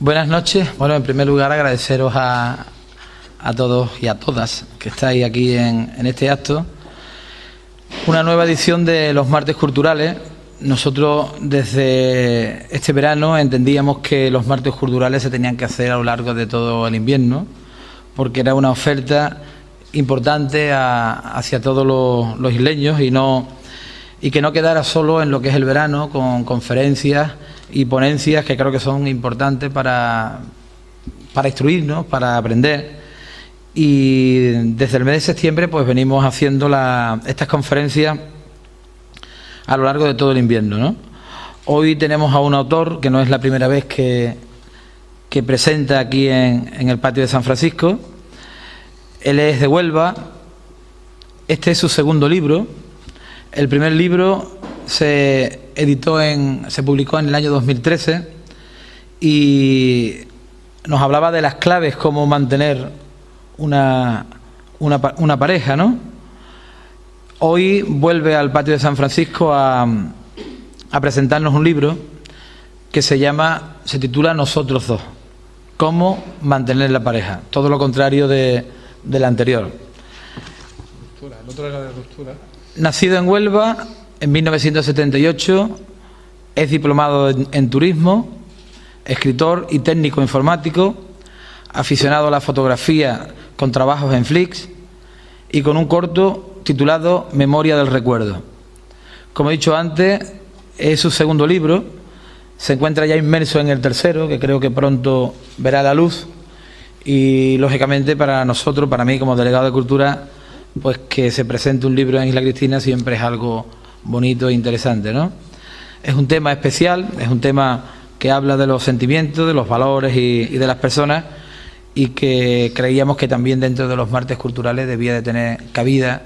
Buenas noches. Bueno, en primer lugar agradeceros a, a todos y a todas que estáis aquí en, en, este acto. Una nueva edición de los martes culturales. Nosotros desde este verano entendíamos que los martes culturales se tenían que hacer a lo largo de todo el invierno, porque era una oferta importante a, hacia todos los, los isleños y no y que no quedara solo en lo que es el verano con conferencias y ponencias que creo que son importantes para, para instruirnos, para aprender. Y desde el mes de septiembre pues venimos haciendo la, estas conferencias a lo largo de todo el invierno. ¿no? Hoy tenemos a un autor que no es la primera vez que, que presenta aquí en, en el patio de San Francisco. Él es de Huelva. Este es su segundo libro. El primer libro se editó en, se publicó en el año 2013 y nos hablaba de las claves cómo mantener una, una, pareja, ¿no? Hoy vuelve al patio de San Francisco a, a presentarnos un libro que se llama, se titula Nosotros dos. Cómo mantener la pareja. Todo lo contrario de, del anterior. Era ruptura. Nacido en Huelva, en 1978 es diplomado en, turismo, escritor y técnico informático, aficionado a la fotografía con trabajos en Flix y con un corto titulado Memoria del Recuerdo. Como he dicho antes, es su segundo libro, se encuentra ya inmerso en el tercero, que creo que pronto verá la luz, y lógicamente para nosotros, para mí como delegado de Cultura, pues que se presente un libro en Isla Cristina siempre es algo bonito e interesante, ¿no? Es un tema especial, es un tema que habla de los sentimientos, de los valores y, de las personas y que creíamos que también dentro de los martes culturales debía de tener cabida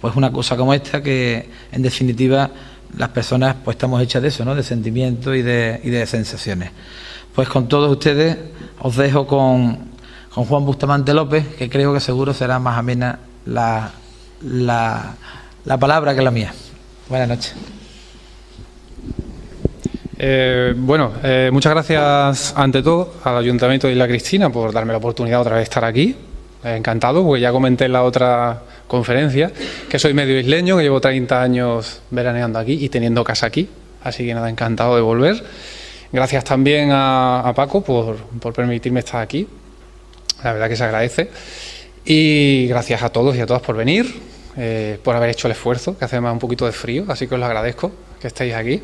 pues una cosa como esta que en definitiva las personas pues estamos hechas de eso, ¿no? De sentimientos y de, y de sensaciones. Pues con todos ustedes os dejo con, con Juan Bustamante López, que creo que seguro será más amena la, la, la palabra que la mía. Buenas noches. Eh, bueno, eh, muchas gracias ante todo al Ayuntamiento de Isla Cristina por darme la oportunidad otra vez de estar aquí. Encantado, porque ya comenté en la otra conferencia que soy medio isleño, que llevo 30 años veraneando aquí y teniendo casa aquí. Así que nada, encantado de volver. Gracias también a, a Paco por, por permitirme estar aquí. La verdad que se agradece. Y gracias a todos y a todas por venir, eh, por haber hecho el esfuerzo, que hace más un poquito de frío, así que os lo agradezco que estéis aquí.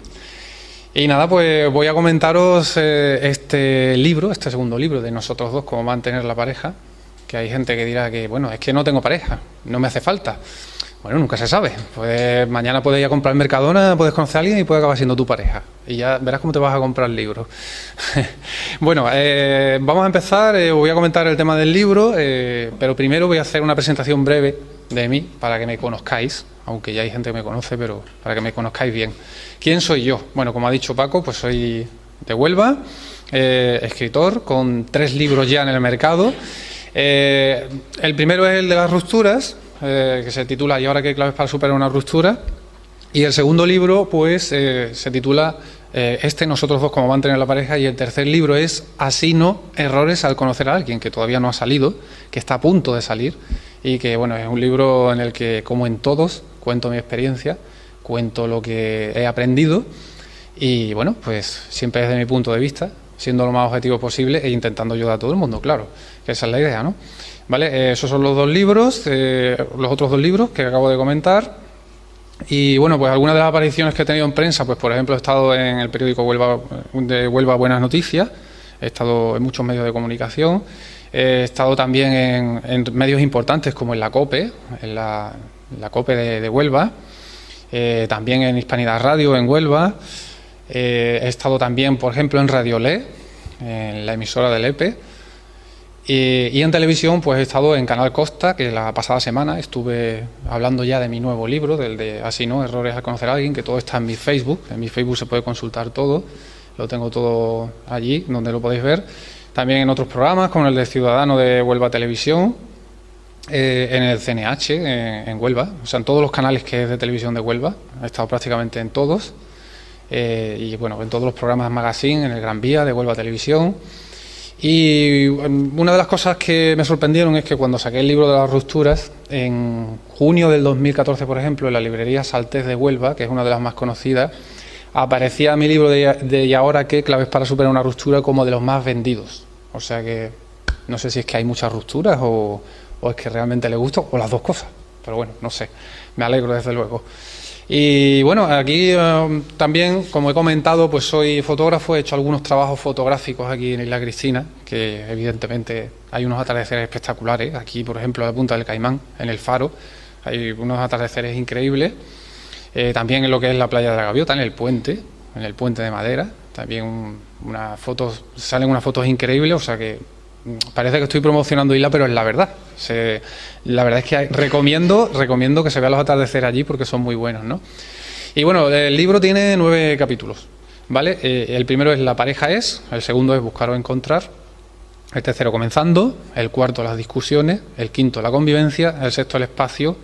Y nada, pues voy a comentaros eh, este libro, este segundo libro de nosotros dos, cómo mantener la pareja, que hay gente que dirá que, bueno, es que no tengo pareja, no me hace falta. Bueno, nunca se sabe. Pues mañana puedes ir a comprar Mercadona, puedes conocer a alguien y puede acabar siendo tu pareja. Y ya verás cómo te vas a comprar el libro. bueno, eh, vamos a empezar. Eh, voy a comentar el tema del libro, eh, pero primero voy a hacer una presentación breve de mí para que me conozcáis, aunque ya hay gente que me conoce, pero para que me conozcáis bien. ¿Quién soy yo? Bueno, como ha dicho Paco, pues soy de Huelva, escritor, con tres libros ya en el mercado. el primero es el de las rupturas, eh, que se titula ¿Y ahora qué claves para superar una ruptura? Y el segundo libro, pues, eh, se titula eh, Este, nosotros dos, cómo mantener la pareja. Y el tercer libro es Así no, errores al conocer a alguien, que todavía no ha salido, que está a punto de salir. Y que, bueno, es un libro en el que, como en todos, cuento mi experiencia, cuento lo que he aprendido. Y, bueno, pues, siempre desde mi punto de vista, siendo lo más objetivo posible e intentando ayudar a todo el mundo, claro, que esa es la idea, ¿no? ¿Vale? Eh, esos son los dos libros, eh, los otros dos libros que acabo de comentar. Y bueno, pues algunas de las apariciones que he tenido en prensa, pues por ejemplo he estado en el periódico Huelva, de Huelva Buenas Noticias, he estado en muchos medios de comunicación, he estado también en, medios importantes como en la COPE, en la, la COPE de, Huelva, eh, también en Hispanidad Radio en Huelva, he estado también, por ejemplo, en Radio Le, en la emisora del EPE, y, y, en televisión pues he estado en Canal Costa, que la pasada semana estuve hablando ya de mi nuevo libro, del de Así no, Errores al conocer a alguien, que todo está en mi Facebook, en mi Facebook se puede consultar todo, lo tengo todo allí, donde lo podéis ver. También en otros programas, como el de Ciudadano de Huelva Televisión, eh, en el CNH, en, en, Huelva, o sea, en todos los canales que es de televisión de Huelva, he estado prácticamente en todos, eh, y bueno, en todos los programas magazine, en el Gran Vía de Huelva Televisión, Y una de las cosas que me sorprendieron es que cuando saqué el libro de las rupturas, en junio del 2014, por ejemplo, en la librería Saltés de Huelva, que es una de las más conocidas, aparecía mi libro de, ¿Y ahora qué? Claves para superar una ruptura como de los más vendidos. O sea que no sé si es que hay muchas rupturas o, o es que realmente le gusta, o las dos cosas. Pero bueno, no sé. Me alegro desde luego. Y bueno, aquí eh, también, como he comentado, pues soy fotógrafo, he hecho algunos trabajos fotográficos aquí en Isla Cristina, que evidentemente hay unos atardeceres espectaculares. Aquí, por ejemplo, en la punta del Caimán, en el Faro, hay unos atardeceres increíbles. Eh, también en lo que es la playa de la Gaviota, en el puente, en el puente de madera, también unas fotos, salen unas fotos increíbles, o sea que parece que estoy promocionando Isla, pero es la verdad. la verdad es que recomiendo, recomiendo que se vean los atardeceres allí porque son muy buenos, ¿no? Y bueno, el libro tiene nueve capítulos, ¿vale? Eh, el primero es La pareja es, el segundo es Buscar o encontrar, el tercero comenzando, el cuarto las discusiones, el quinto la convivencia, el sexto el espacio,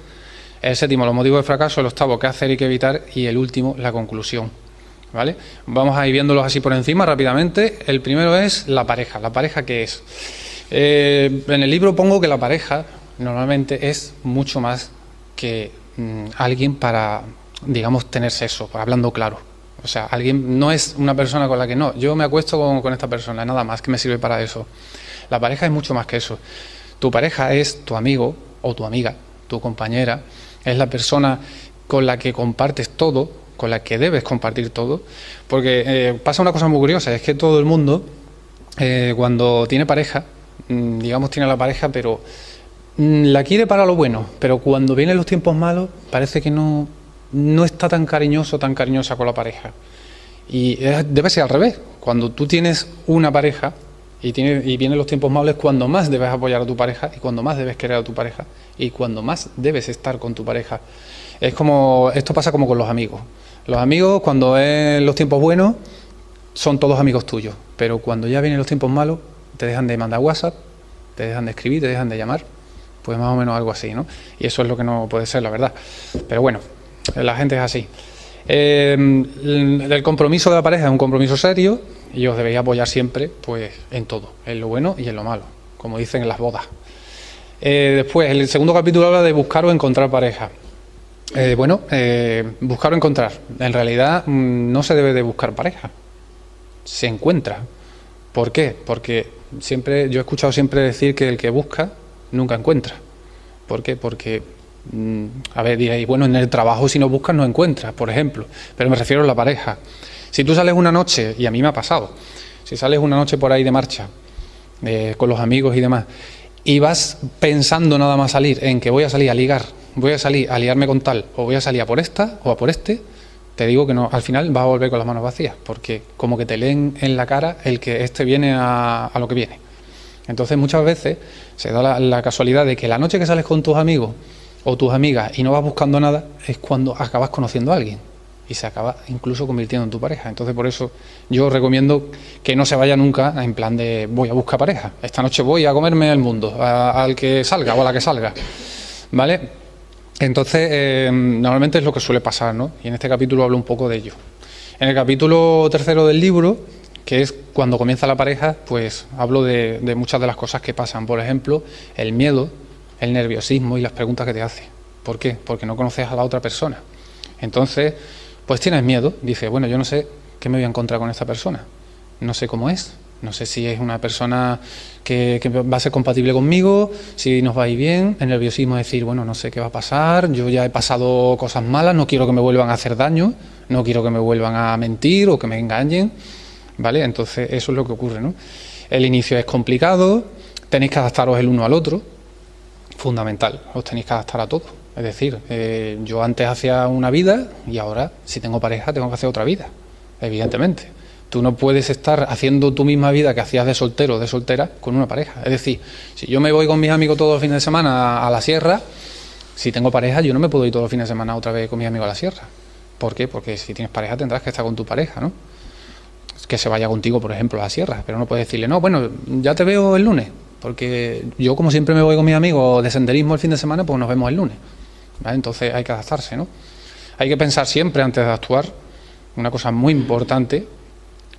el séptimo los motivos de fracaso, el octavo qué hacer y qué evitar y el último la conclusión. ¿Vale? Vamos a ir viéndolos así por encima rápidamente. El primero es la pareja. ¿La pareja qué es? Eh, en el libro pongo que la pareja normalmente es mucho más que mm, alguien para, digamos, tener sexo, hablando claro. O sea, alguien no es una persona con la que no, yo me acuesto con, con esta persona, nada más que me sirve para eso. La pareja es mucho más que eso. Tu pareja es tu amigo o tu amiga, tu compañera, es la persona con la que compartes todo, con la que debes compartir todo, porque eh, pasa una cosa muy curiosa, es que todo el mundo, eh, cuando tiene pareja, mm, digamos tiene la pareja, pero mm, la quiere para lo bueno, pero cuando vienen los tiempos malos, parece que no, no está tan cariñoso, tan cariñosa con la pareja. Y debe ser al revés, cuando tú tienes una pareja, y, tiene, y vienen los tiempos malos, es cuando más debes apoyar a tu pareja y cuando más debes querer a tu pareja y cuando más debes estar con tu pareja. Es como, esto pasa como con los amigos. Los amigos, cuando es los tiempos buenos, son todos amigos tuyos, pero cuando ya vienen los tiempos malos, te dejan de mandar WhatsApp, te dejan de escribir, te dejan de llamar, pues más o menos algo así, ¿no? Y eso es lo que no puede ser, la verdad. Pero bueno, la gente es así. Eh, el compromiso de la pareja es un compromiso serio y os debéis apoyar siempre pues, en todo, en lo bueno y en lo malo, como dicen en las bodas. Eh, después, el segundo capítulo habla de buscar o encontrar pareja. Eh, bueno, eh, buscar o encontrar. En realidad mm, no se debe de buscar pareja, se encuentra. ¿Por qué? Porque siempre, yo he escuchado siempre decir que el que busca nunca encuentra. ¿Por qué? Porque, mm, a ver, diréis, bueno, en el trabajo si no buscas no encuentras, por ejemplo, pero me refiero a la pareja. Si tú sales una noche, y a mí me ha pasado, si sales una noche por ahí de marcha, eh, con los amigos y demás, y vas pensando nada más salir en que voy a salir a ligar, voy a salir a liarme con tal, o voy a salir a por esta o a por este, te digo que no, al final vas a volver con las manos vacías, porque como que te leen en la cara el que este viene a, lo que viene. Entonces muchas veces se da la, casualidad de que la noche que sales con tus amigos o tus amigas y no vas buscando nada, es cuando acabas conociendo a alguien y se acaba incluso convirtiendo en tu pareja. Entonces por eso yo recomiendo que no se vaya nunca en plan de voy a buscar pareja. Esta noche voy a comerme el mundo, al que salga o a la que salga. ¿Vale? Entonces, eh, normalmente es lo que suele pasar, ¿no? Y en este capítulo hablo un poco de ello. En el capítulo tercero del libro, que es cuando comienza la pareja, pues hablo de, muchas de las cosas que pasan. Por ejemplo, el miedo, el nerviosismo y las preguntas que te hace. ¿Por qué? Porque no conoces a la otra persona. Entonces, pues tienes miedo. Dices, bueno, yo no sé qué me voy a encontrar con esta persona. No sé cómo es. No sé si es una persona que, va a ser compatible conmigo, si nos va a ir bien. El nerviosismo es decir, bueno, no sé qué va a pasar, yo ya he pasado cosas malas, no quiero que me vuelvan a hacer daño, no quiero que me vuelvan a mentir o que me engañen. ¿Vale? Entonces, eso es lo que ocurre, ¿no? El inicio es complicado, tenéis que adaptaros el uno al otro, fundamental, os tenéis que adaptar a todo. Es decir, eh, yo antes hacía una vida y ahora, si tengo pareja, tengo que hacer otra vida, evidentemente. Tú no puedes estar haciendo tu misma vida que hacías de soltero o de soltera con una pareja. Es decir, si yo me voy con mis amigos todos los fines de semana a la sierra, si tengo pareja, yo no me puedo ir todos los fines de semana otra vez con mis amigos a la sierra. ¿Por qué? Porque si tienes pareja tendrás que estar con tu pareja, ¿no? Que se vaya contigo, por ejemplo, a la sierra. Pero no puedes decirle, no, bueno, ya te veo el lunes. Porque yo, como siempre me voy con mis amigos de senderismo el fin de semana, pues nos vemos el lunes. Entonces hay que adaptarse, ¿no? Hay que pensar siempre antes de actuar, una cosa muy importante,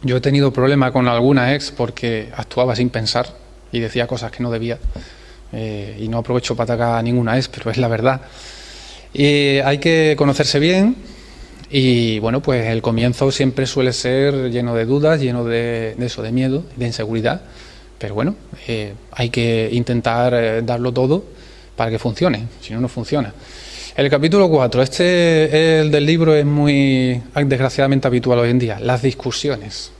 Yo he tenido problemas con alguna ex porque actuaba sin pensar y decía cosas que no debía. Eh, y no aprovecho para atacar a ninguna ex, pero es la verdad. Y hay que conocerse bien y bueno, pues el comienzo siempre suele ser lleno de dudas, lleno de, eso, de miedo, de inseguridad. Pero bueno, eh, hay que intentar eh, darlo todo para que funcione, si no, no funciona. El capítulo 4, este el del libro es muy desgraciadamente habitual hoy en día, las discusiones.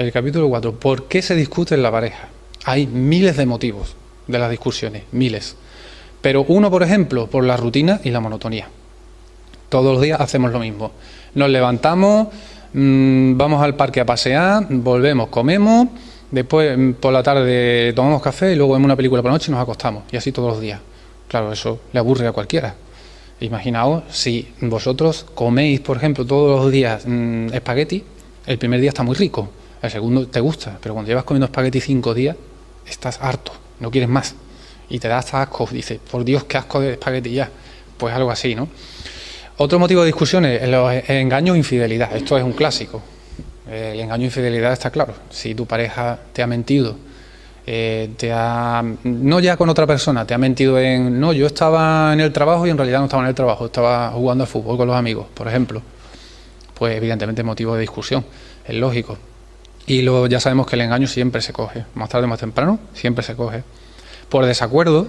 El capítulo 4, ¿por qué se discute en la pareja? Hay miles de motivos de las discusiones, miles. Pero uno, por ejemplo, por la rutina y la monotonía. Todos los días hacemos lo mismo. Nos levantamos, mm, vamos al parque a pasear, volvemos, comemos, después mm, por la tarde tomamos café y luego vemos una película por la noche y nos acostamos. Y así todos los días. Claro, eso le aburre a cualquiera. Imaginaos si vosotros coméis, por ejemplo, todos los días mm, espagueti, el primer día está muy rico, el segundo te gusta, pero cuando llevas comiendo espagueti cinco días, estás harto, no quieres más. Y te da hasta asco, dices, por Dios, qué asco de espagueti ya. Pues algo así, ¿no? Otro motivo de discusión es los engaños e infidelidad. Esto es un clásico. El engaño e infidelidad está claro. Si tu pareja te ha mentido eh, te ha, no ya con otra persona, te ha mentido en, no, yo estaba en el trabajo y en realidad no estaba en el trabajo, estaba jugando al fútbol con los amigos, por ejemplo, pues evidentemente motivo de discusión, es lógico. Y luego ya sabemos que el engaño siempre se coge, más tarde o más temprano, siempre se coge. Por desacuerdo,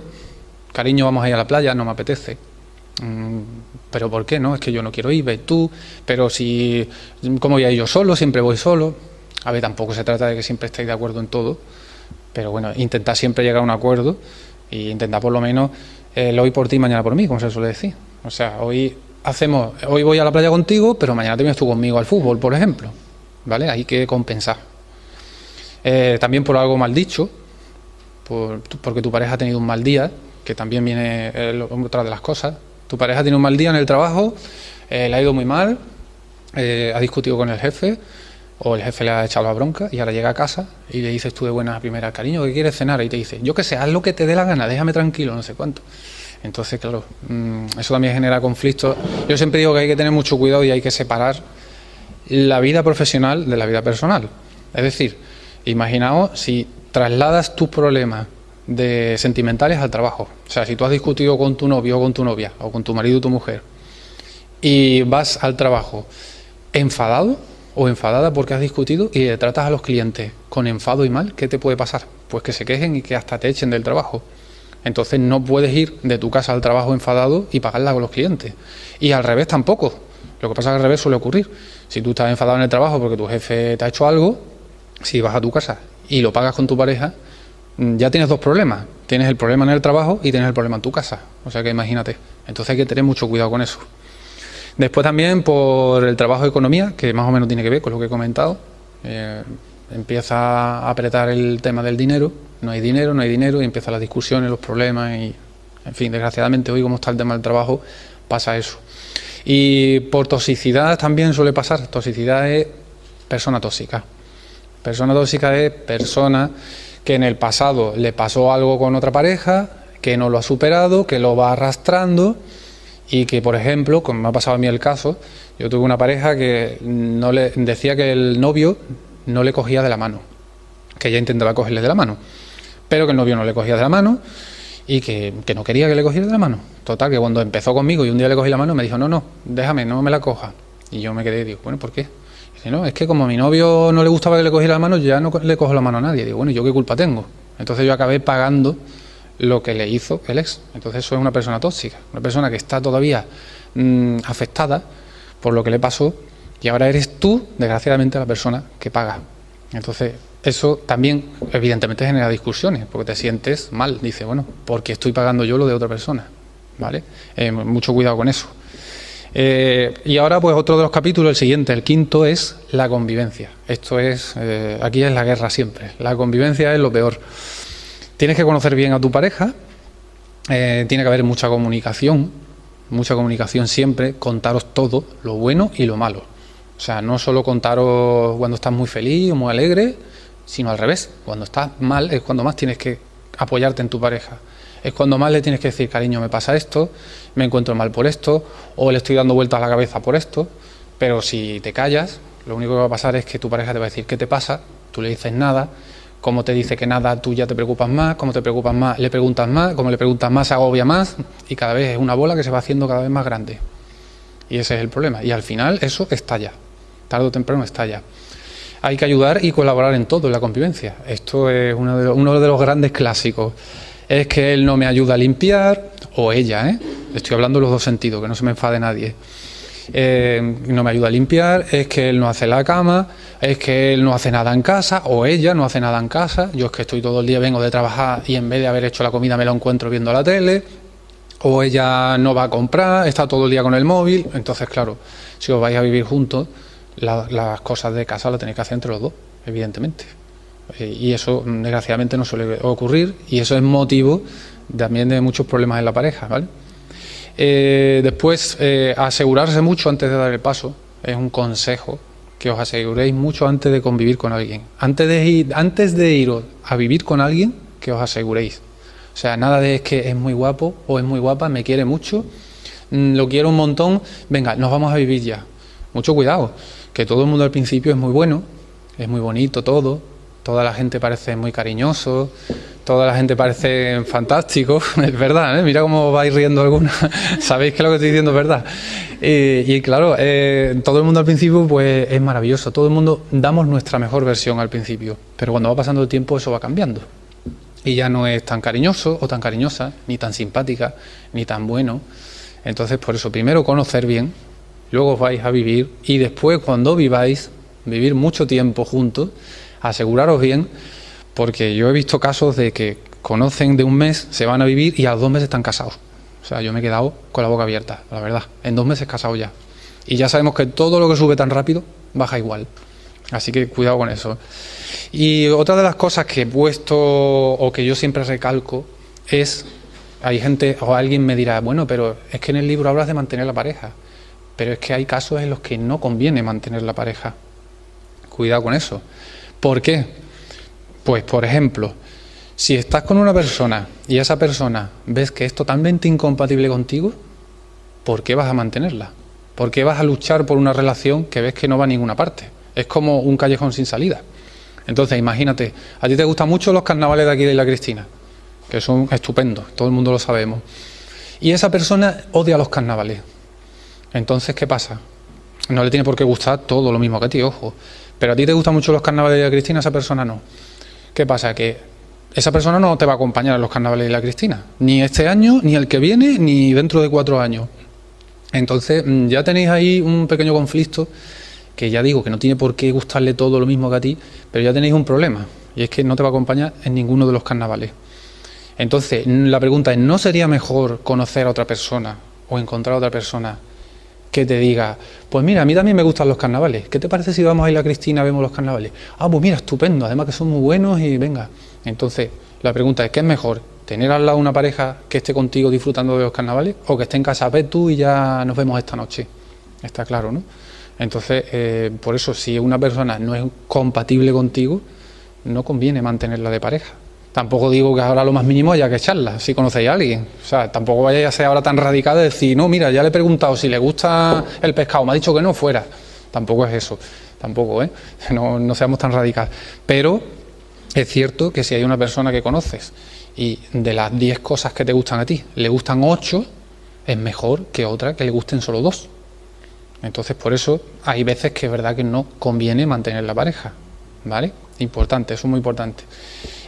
cariño, vamos a ir a la playa, no me apetece. Mm, pero ¿por qué no? Es que yo no quiero ir, ve tú, pero si, ¿cómo voy a ir yo solo? Siempre voy solo. A ver, tampoco se trata de que siempre estéis de acuerdo en todo pero bueno, intentar siempre llegar a un acuerdo e intentar por lo menos el hoy por ti, mañana por mí, como se suele decir. O sea, hoy hacemos, hoy voy a la playa contigo, pero mañana te vienes tú conmigo al fútbol, por ejemplo. ¿Vale? Hay que compensar. Eh, también por algo mal dicho, porque tu pareja ha tenido un mal día, que también viene eh, otra de las cosas. Tu pareja tiene un mal día en el trabajo, eh, le ha ido muy mal, ha discutido con el jefe, o el jefe le ha echado la bronca y ahora llega a casa y le dices tú de buena primera, cariño, ¿qué quieres cenar? Y te dice, yo qué sé, haz lo que te dé la gana, déjame tranquilo, no sé cuánto. Entonces, claro, mm, eso también genera conflictos. Yo siempre digo que hay que tener mucho cuidado y hay que separar la vida profesional de la vida personal. Es decir, imaginaos si trasladas tus problemas de sentimentales al trabajo. O sea, si tú has discutido con tu novio o con tu novia, o con tu marido o tu mujer, y vas al trabajo enfadado, o enfadada porque has discutido y le tratas a los clientes con enfado y mal, ¿qué te puede pasar? Pues que se quejen y que hasta te echen del trabajo. Entonces no puedes ir de tu casa al trabajo enfadado y pagarla con los clientes. Y al revés tampoco. Lo que pasa es que al revés suele ocurrir. Si tú estás enfadado en el trabajo porque tu jefe te ha hecho algo, si vas a tu casa y lo pagas con tu pareja, mm, ya tienes dos problemas. Tienes el problema en el trabajo y tienes el problema en tu casa. O sea que imagínate. Entonces hay que tener mucho cuidado con eso. Después también por el trabajo de economía, que más o menos tiene que ver con lo que he comentado. Eh, empieza a apretar el tema del dinero, no hay dinero, no hay dinero, y empiezan las discusiones, los problemas, y en fin, desgraciadamente hoy como está el tema del trabajo, pasa eso. Y por toxicidad también suele pasar, toxicidad es persona tóxica. Persona tóxica es persona que en el pasado le pasó algo con otra pareja, que no lo ha superado, que lo va arrastrando y que, por ejemplo, como me ha pasado a mí el caso, yo tuve una pareja que no le decía que el novio no le cogía de la mano, que ella intentaba cogerle de la mano, pero que el novio no le cogía de la mano y que, no quería que le cogiera de la mano. Total, que cuando empezó conmigo y un día le cogí la mano, me dijo, no, no, déjame, no me la coja. Y yo me quedé y digo, bueno, ¿por qué? Dice, es que como a mi novio no le gustaba que le cogiera la mano, ya no le cojo la mano a nadie. Digo, bueno, ¿yo qué culpa tengo? Entonces yo acabé pagando lo que le hizo el ex. Entonces eso es una persona tóxica, una persona que está todavía mm, afectada por lo que le pasó y ahora eres tú, desgraciadamente, la persona que paga. Entonces eso también evidentemente genera discusiones, porque te sientes mal, dice, bueno, porque estoy pagando yo lo de otra persona, ¿vale? Eh, mucho cuidado con eso. Eh, y ahora, pues otro de los capítulos, el siguiente, el quinto, es la convivencia. Esto es, eh, aquí es la guerra siempre. La convivencia es lo peor. Tienes que conocer bien a tu pareja, eh, tiene que haber mucha comunicación, mucha comunicación siempre, contaros todo, lo bueno y lo malo. O sea, no solo contaros cuando estás muy feliz o muy alegre, sino al revés. Cuando estás mal es cuando más tienes que apoyarte en tu pareja. Es cuando más le tienes que decir, cariño, me pasa esto, me encuentro mal por esto, o le estoy dando vueltas a la cabeza por esto. Pero si te callas, Lo único que va a pasar es que tu pareja te va a decir qué te pasa, tú le dices nada, como te dice que nada, tú ya te preocupas más, como te preocupas más, le preguntas más, como le preguntas más, se agobia más y cada vez es una bola que se va haciendo cada vez más grande. Y ese es el problema. Y al final eso estalla, tarde o temprano estalla. Hay que ayudar y colaborar en todo, en la convivencia. Esto es uno de uno de los grandes clásicos. Es que él no me ayuda a limpiar, o ella, ¿eh? estoy hablando los dos sentidos, que no se me enfade nadie. Eh, no me ayuda a limpiar, es que él no hace la cama, es que él no hace nada en casa, o ella no hace nada en casa, yo es que estoy todo el día, vengo de trabajar y en vez de haber hecho la comida me lo encuentro viendo la tele, o ella no va a comprar, está todo el día con el móvil, entonces claro, si os vais a vivir juntos, las cosas de casa las tenéis que hacer entre los dos, evidentemente. Eh, y eso desgraciadamente no suele ocurrir y eso es motivo también de muchos problemas en la pareja, ¿vale? Eh, después, eh, asegurarse mucho antes de dar el paso, es un consejo, que os aseguréis mucho antes de convivir con alguien. Antes de ir, antes de ir a vivir con alguien, que os aseguréis. O sea, nada de es que es muy guapo o es muy guapa, me quiere mucho, mm, lo quiero un montón, venga, nos vamos a vivir ya. Mucho cuidado, que todo el mundo al principio es muy bueno, es muy bonito todo, toda la gente parece muy cariñoso, toda la gente parece fantástico, es verdad, ¿eh? mira cómo vais riendo alguna, sabéis que lo que estoy diciendo es verdad. Y, claro, eh, todo el mundo al principio pues es maravilloso, todo el mundo damos nuestra mejor versión al principio, pero cuando va pasando el tiempo eso va cambiando. Y ya no es tan cariñoso o tan cariñosa, ni tan simpática, ni tan bueno. Entonces, por eso, primero conocer bien, luego vais a vivir y después cuando viváis, vivir mucho tiempo juntos, aseguraros bien porque yo he visto casos de que conocen de un mes, se van a vivir y a los dos meses están casados. O sea, yo me he quedado con la boca abierta, la verdad. En dos meses casado ya. Y ya sabemos que todo lo que sube tan rápido baja igual. Así que cuidado con eso. Y otra de las cosas que he puesto o que yo siempre recalco es, hay gente o alguien me dirá, bueno, pero es que en el libro hablas de mantener la pareja. Pero es que hay casos en los que no conviene mantener la pareja. Cuidado con eso. ¿Por qué? Pues, por ejemplo, si estás con una persona y esa persona ves que es totalmente incompatible contigo, ¿por qué vas a mantenerla? ¿Por qué vas a luchar por una relación que ves que no va a ninguna parte? Es como un callejón sin salida. Entonces, imagínate, a ti te gustan mucho los carnavales de aquí de la Cristina, que son estupendos, todo el mundo lo sabemos. Y esa persona odia los carnavales. Entonces, ¿qué pasa? No le tiene por qué gustar todo lo mismo que a ti, ojo. Pero a ti te gustan mucho los carnavales de la Cristina, esa persona no. ¿Qué pasa? Que esa persona no te va a acompañar a los carnavales de la Cristina, ni este año, ni el que viene, ni dentro de cuatro años. Entonces, mm, ya tenéis ahí un pequeño conflicto que ya digo que no tiene por qué gustarle todo lo mismo que a ti, pero ya tenéis un problema, y es que no te va a acompañar en ninguno de los carnavales. Entonces, la pregunta es, ¿no sería mejor conocer a otra persona o encontrar a otra persona que te diga, pues mira, a mí también me gustan los carnavales, ¿qué te parece si vamos a ir a Cristina, vemos los carnavales? Ah, pues mira, estupendo, además que son muy buenos y venga. Entonces, la pregunta es, ¿qué es mejor? ¿Tener al lado una pareja que esté contigo disfrutando de los carnavales o que esté en casa, ve tú y ya nos vemos esta noche? Está claro, ¿no? Entonces, eh, por eso, si una persona no es compatible contigo, no conviene mantenerla de pareja. Tampoco digo que ahora lo más mínimo haya que echarla, si conocéis a alguien. O sea, tampoco vaya a ser ahora tan radical de decir, no, mira, ya le he preguntado si le gusta el pescado, me ha dicho que no, fuera. Tampoco es eso, tampoco, ¿eh? No, no seamos tan radicales. Pero es cierto que si hay una persona que conoces y de las 10 cosas que te gustan a ti, le gustan 8, es mejor que otra que le gusten solo 2. Entonces, por eso hay veces que es verdad que no conviene mantener la pareja. ¿Vale? Importante, eso es muy importante.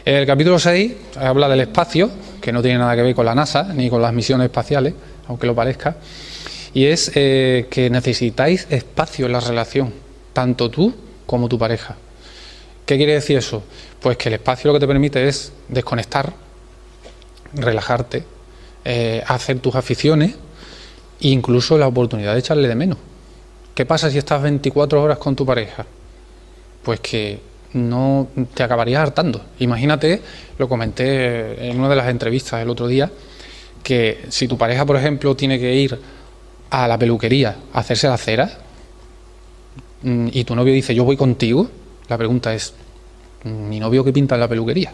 El capítulo 6 habla del espacio, que no tiene nada que ver con la NASA ni con las misiones espaciales, aunque lo parezca, y es eh, que necesitáis espacio en la relación, tanto tú como tu pareja. ¿Qué quiere decir eso? Pues que el espacio lo que te permite es desconectar, relajarte, eh, hacer tus aficiones e incluso la oportunidad de echarle de menos. ¿Qué pasa si estás 24 horas con tu pareja? Pues que no te acabarías hartando. Imagínate, lo comenté en una de las entrevistas el otro día, que si tu pareja, por ejemplo, tiene que ir a la peluquería a hacerse la cera mm, y tu novio dice yo voy contigo, la pregunta es, ¿mi novio qué pinta en la peluquería?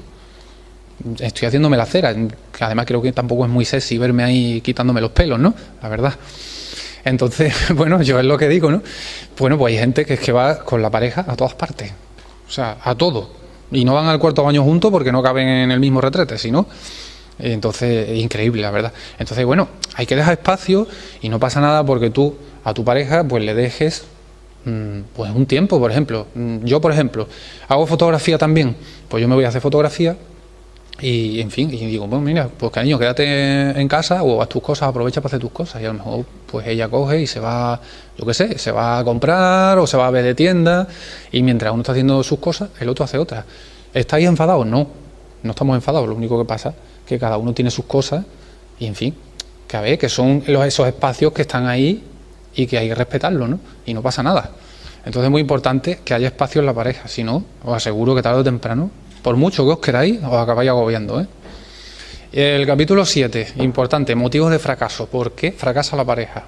Estoy haciéndome la cera, que además creo que tampoco es muy sexy verme ahí quitándome los pelos, ¿no? La verdad. Entonces, bueno, yo es lo que digo, ¿no? Bueno, pues hay gente que es que va con la pareja a todas partes, o sea, a todo. Y no van al cuarto baño juntos porque no caben en el mismo retrete, sino entonces, es increíble, la verdad. Entonces, bueno, hay que dejar espacio y no pasa nada porque tú a tu pareja pues le dejes mm, pues un tiempo, por ejemplo. Mm, yo, por ejemplo, hago fotografía también, pues yo me voy a hacer fotografía y, en fin, y digo, bueno, mira, pues cariño, quédate en casa o haz tus cosas, aprovecha para hacer tus cosas. Y a lo mejor, pues ella coge y se va, yo qué sé, se va a comprar o se va a ver de tienda y mientras uno está haciendo sus cosas, el otro hace otras. ¿Estáis enfadados? No, no estamos enfadados, lo único que pasa que cada uno tiene sus cosas y en fin, que a ver, que son esos espacios que están ahí y que hay que respetarlos, ¿no? Y no pasa nada. Entonces es muy importante que haya espacio en la pareja, si no, os aseguro que tarde o temprano, por mucho que os queráis, os acabáis agobiando, ¿eh? El capítulo 7, importante, motivos de fracaso. ¿Por qué fracasa la pareja?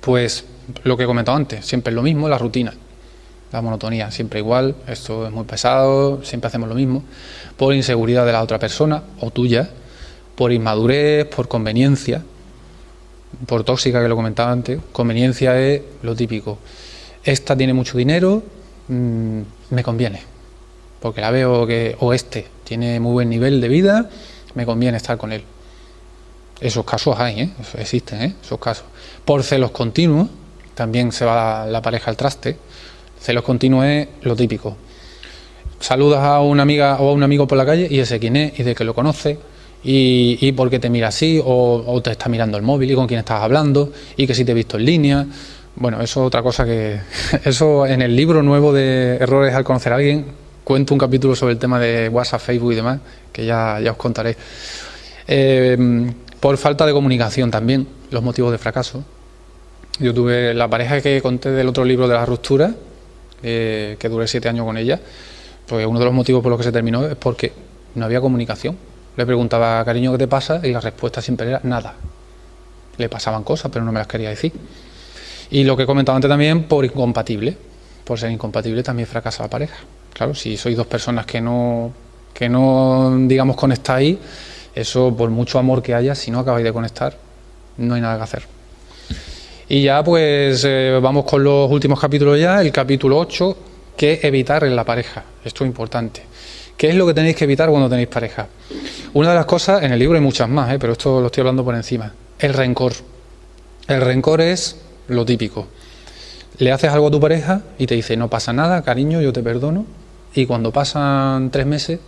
Pues lo que he comentado antes, siempre es lo mismo, la rutina, la monotonía, siempre igual, esto es muy pesado, siempre hacemos lo mismo por inseguridad de la otra persona o tuya, por inmadurez, por conveniencia, por tóxica que lo comentaba antes. Conveniencia es lo típico. Esta tiene mucho dinero, mm, me conviene, porque la veo que, o este tiene muy buen nivel de vida, me conviene estar con él. Esos casos hay, ¿eh? existen, ¿eh? esos casos. Por celos continuos, también se va la pareja al traste. Celos continuos es lo típico saludas a una amiga o a un amigo por la calle y ese quién es y de que lo conoce y, y por qué te mira así o, te está mirando el móvil y con quién estás hablando y que si te he visto en línea. Bueno, eso es otra cosa que... Eso en el libro nuevo de Errores al conocer a alguien cuento un capítulo sobre el tema de WhatsApp, Facebook y demás, que ya, ya os contaré. Eh, por falta de comunicación también, los motivos de fracaso. Yo tuve la pareja que conté del otro libro de la ruptura, eh, que duré siete años con ella, pues uno de los motivos por los que se terminó es porque no había comunicación. Le preguntaba, cariño, ¿qué te pasa? Y la respuesta siempre era nada. Le pasaban cosas, pero no me las quería decir. Y lo que he comentado antes también, por incompatible. Por ser incompatible también fracasa la pareja. Claro, si sois dos personas que no, que no digamos, conectáis, eso por mucho amor que haya, si no acabáis de conectar, no hay nada que hacer. Y ya pues eh, vamos con los últimos capítulos ya, el capítulo 8, que evitar en la pareja. Esto es importante. ¿Qué es lo que tenéis que evitar cuando tenéis pareja? Una de las cosas, en el libro hay muchas más, ¿eh? pero esto lo estoy hablando por encima. El rencor. El rencor es lo típico. Le haces algo a tu pareja y te dice, no pasa nada, cariño, yo te perdono. Y cuando pasan tres meses,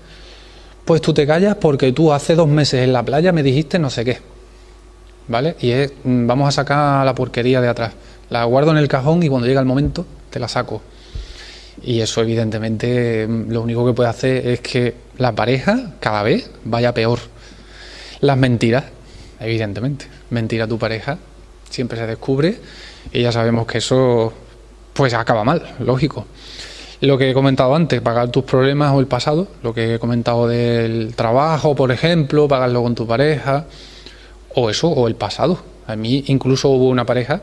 pues tú te callas porque tú hace dos meses en la playa me dijiste no sé qué. ¿Vale? Y es, mm, vamos a sacar la porquería de atrás. La guardo en el cajón y cuando llega el momento te la saco. Y eso evidentemente lo único que puede hacer es que la pareja cada vez vaya peor. Las mentiras, evidentemente. Mentir a tu pareja siempre se descubre y ya sabemos que eso pues acaba mal, lógico. Lo que he comentado antes, pagar tus problemas o el pasado, lo que he comentado del trabajo, por ejemplo, pagarlo con tu pareja, o eso, o el pasado. A mí incluso hubo una pareja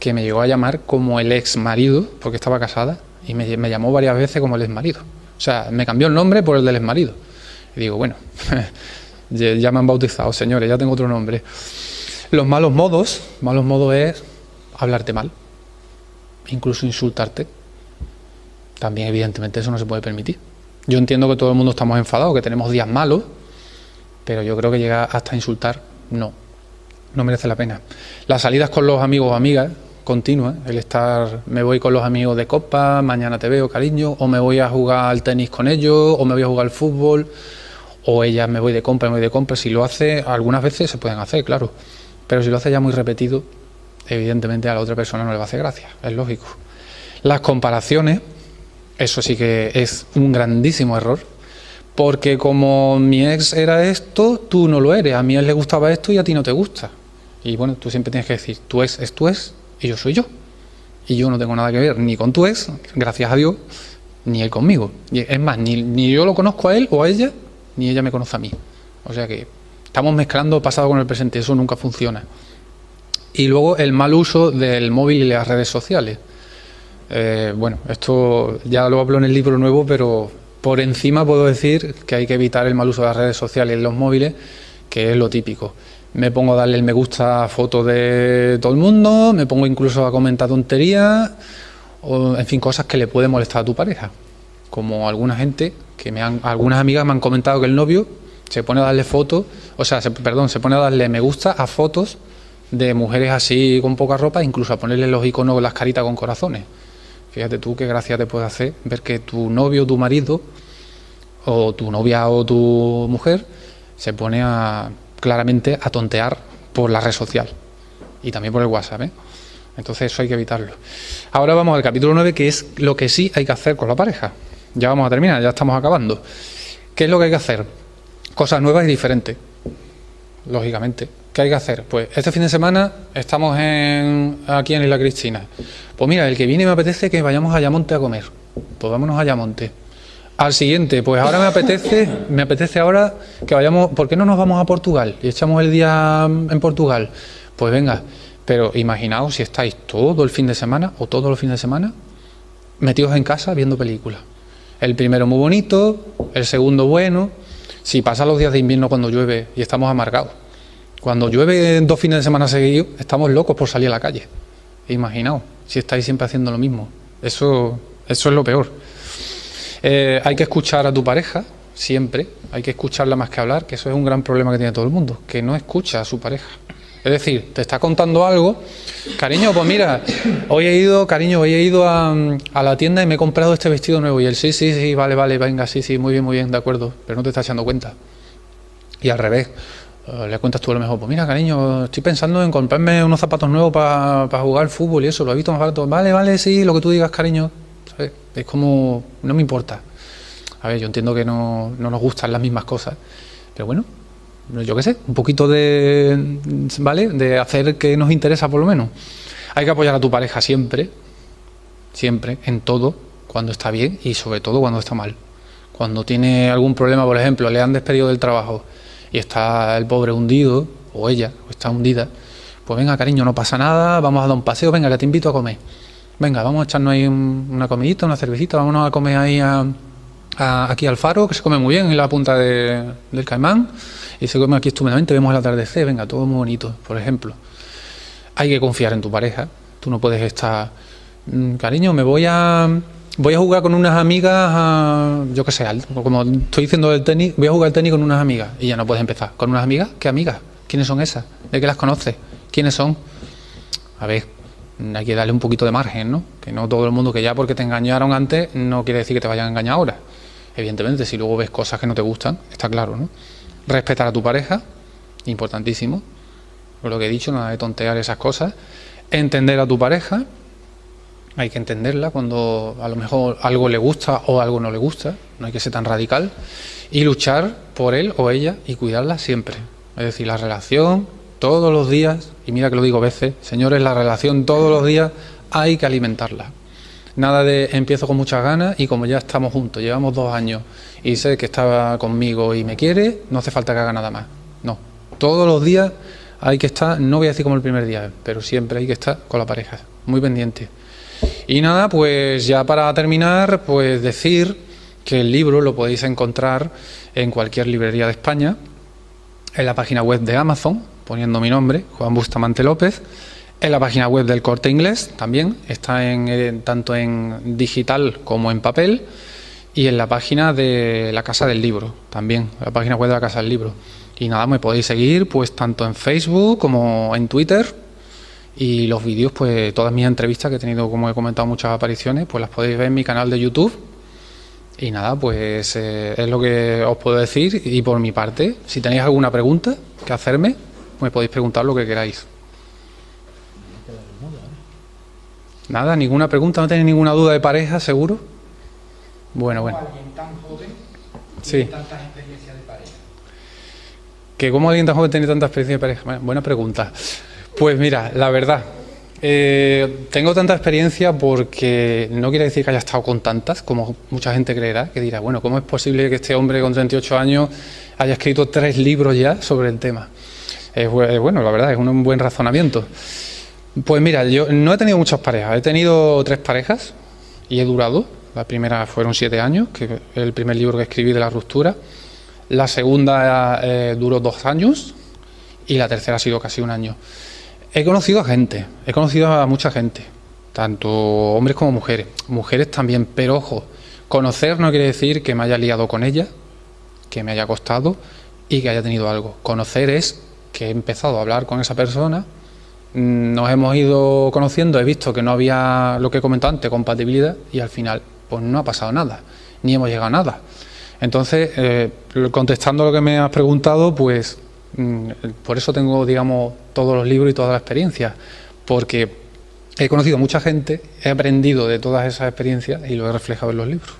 que me llegó a llamar como el ex marido, porque estaba casada, y me, llamó varias veces como el ex marido. O sea, me cambió el nombre por el del ex marido. Y digo, bueno, ya me han bautizado, señores, ya tengo otro nombre. Los malos modos, malos modos es hablarte mal, incluso insultarte. También, evidentemente, eso no se puede permitir. Yo entiendo que todo el mundo estamos enfadados, que tenemos días malos, pero yo creo que llegar hasta insultar, no, no merece la pena. Las salidas con los amigos o amigas, continua, el estar, me voy con los amigos de copa, mañana te veo, cariño, o me voy a jugar al tenis con ellos, o me voy a jugar al fútbol, o ella me voy de compra, me voy de compra, si lo hace, algunas veces se pueden hacer, claro, pero si lo hace ya muy repetido, evidentemente a la otra persona no le va a hacer gracia, es lógico. Las comparaciones, eso sí que es un grandísimo error, porque como mi ex era esto, tú no lo eres, a mi ex le gustaba esto y a ti no te gusta. Y bueno, tú siempre tienes que decir, tu ex es tu ex y yo soy yo. Y yo no tengo nada que ver ni con tu ex, gracias a Dios, ni él conmigo. Es más, ni, ni yo lo conozco a él o a ella, ni ella me conoce a mí. O sea que estamos mezclando pasado con el presente, eso nunca funciona. Y luego el mal uso del móvil y las redes sociales. Eh, bueno, esto ya lo hablo en el libro nuevo, pero por encima puedo decir que hay que evitar el mal uso de las redes sociales y los móviles, que es lo típico me pongo a darle el me gusta a fotos de todo el mundo, me pongo incluso a comentar tonterías, o en fin, cosas que le pueden molestar a tu pareja. Como alguna gente, que me han, algunas amigas me han comentado que el novio se pone a darle fotos, o sea, perdón, se pone a darle me gusta a fotos de mujeres así con poca ropa, incluso a ponerle los iconos, las caritas con corazones. Fíjate tú qué gracia te puede hacer ver que tu novio, tu marido, o tu novia o tu mujer se pone a claramente a tontear por la red social y también por el WhatsApp. ¿eh? Entonces eso hay que evitarlo. Ahora vamos al capítulo 9, que es lo que sí hay que hacer con la pareja. Ya vamos a terminar, ya estamos acabando. ¿Qué es lo que hay que hacer? Cosas nuevas y diferentes, lógicamente. ¿Qué hay que hacer? Pues este fin de semana estamos aquí en Isla Cristina. Pues mira, el que viene me apetece que vayamos a Ayamonte a comer. Pues vámonos a Ayamonte. Al siguiente, pues ahora me apetece, me apetece ahora que vayamos, ¿por qué no nos vamos a Portugal y echamos el día en Portugal? Pues venga, pero imaginaos si estáis todo el fin de semana o todos los fines de semana metidos en casa viendo películas. El primero muy bonito, el segundo bueno, si pasan los días de invierno cuando llueve y estamos amargados. Cuando llueve dos fines de semana seguidos, estamos locos por salir a la calle. Imaginaos, si estáis siempre haciendo lo mismo. Eso, eso es lo peor. Eh, hay que escuchar a tu pareja, siempre, hay que escucharla más que hablar, que eso es un gran problema que tiene todo el mundo, que no escucha a su pareja. Es decir, te está contando algo, cariño, pues mira, hoy he ido, cariño, hoy he ido a, la tienda y me he comprado este vestido nuevo. Y él, sí, sí, sí, vale, vale, venga, sí, sí, muy bien, muy bien, de acuerdo, pero no te estás echando cuenta. Y al revés, le cuentas tú a lo mejor, pues mira, cariño, estoy pensando en comprarme unos zapatos nuevos para jugar fútbol y eso, lo he visto más barato. Vale, vale, sí, lo que tú digas, cariño, es como, no me importa. A ver, yo entiendo que no, no nos gustan las mismas cosas, pero bueno, yo qué sé, un poquito de, ¿vale? De hacer que nos interesa por lo menos. Hay que apoyar a tu pareja siempre, siempre, en todo, cuando está bien y sobre todo cuando está mal. Cuando tiene algún problema, por ejemplo, le han despedido del trabajo y está el pobre hundido, o ella, o está hundida, pues venga, cariño, no pasa nada, vamos a dar un paseo, venga, que te invito a comer venga, vamos a echarnos ahí una comidita, una cervecita, vámonos a comer ahí aquí al faro, que se come muy bien en la punta del Caimán, y se come aquí estupendamente, vemos el atardecer, venga, todo muy bonito, por ejemplo. Hay que confiar en tu pareja, tú no puedes estar, mm, cariño, me voy a... Voy a jugar con unas amigas, yo qué sé, como estoy diciendo del tenis, voy a jugar al tenis con unas amigas y ya no puedes empezar. ¿Con unas amigas? ¿Qué amigas? ¿Quiénes son esas? ¿De qué las conoces? ¿Quiénes son? A ver, hay que darle un poquito de margen, ¿no? Que no todo el mundo que ya porque te engañaron antes no quiere decir que te vayan a engañar ahora. Evidentemente, si luego ves cosas que no te gustan, está claro, ¿no? Respetar a tu pareja, importantísimo. Por lo que he dicho, nada de tontear esas cosas. Entender a tu pareja, hay que entenderla cuando a lo mejor algo le gusta o algo no le gusta, no hay que ser tan radical. Y luchar por él o ella y cuidarla siempre. Es decir, la relación todos los días, y mira que lo digo veces, señores, la relación todos los días hay que alimentarla. Nada de empiezo con muchas ganas y como ya estamos juntos, llevamos dos años y sé que estaba conmigo y me quiere, no hace falta que haga nada más. No, todos los días hay que estar, no voy a decir como el primer día, pero siempre hay que estar con la pareja, muy pendiente. Y nada, pues ya para terminar, pues decir que el libro lo podéis encontrar en cualquier librería de España, en la página web de Amazon, poniendo mi nombre, Juan Bustamante López, en la página web del Corte Inglés también, está en, eh, tanto en digital como en papel, y en la página de la Casa del Libro también, la página web de la Casa del Libro. Y nada, me podéis seguir pues tanto en Facebook como en Twitter y los vídeos, pues todas mis entrevistas que he tenido, como he comentado, muchas apariciones, pues las podéis ver en mi canal de YouTube. Y nada, pues eh, es lo que os puedo decir. Y por mi parte, si tenéis alguna pregunta que hacerme, me podéis preguntar lo que queráis. Nada, ninguna pregunta, no tenéis ninguna duda de pareja, seguro. Bueno, bueno. alguien tan joven sí. tantas experiencias de pareja? ¿Que cómo alguien tan joven tiene tanta experiencia de pareja? Buena pregunta. Pues mira, la verdad, eh, tengo tanta experiencia porque no quiere decir que haya estado con tantas, como mucha gente creerá, que dirá, bueno, ¿cómo es posible que este hombre con 38 años haya escrito tres libros ya sobre el tema? bueno, la verdad, es un buen razonamiento. Pues mira, yo no he tenido muchas parejas, he tenido tres parejas y he durado. La primera fueron siete años, que es el primer libro que escribí de la ruptura. La segunda eh, duró dos años y la tercera ha sido casi un año. He conocido a gente, he conocido a mucha gente, tanto hombres como mujeres, mujeres también, pero ojo, conocer no quiere decir que me haya liado con ella, que me haya costado y que haya tenido algo. Conocer es que he empezado a hablar con esa persona, mm, nos hemos ido conociendo, he visto que no había lo que he comentado antes, compatibilidad, y al final pues no ha pasado nada, ni hemos llegado a nada. Entonces, eh, contestando lo que me has preguntado, pues por eso tengo, digamos, todos los libros y toda la experiencia, porque he conocido mucha gente, he aprendido de todas esas experiencias y lo he reflejado en los libros.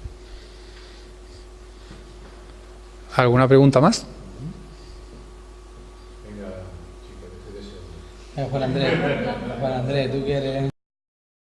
¿Alguna pregunta más? Juan Andrés, Juan Andrés, tú quieres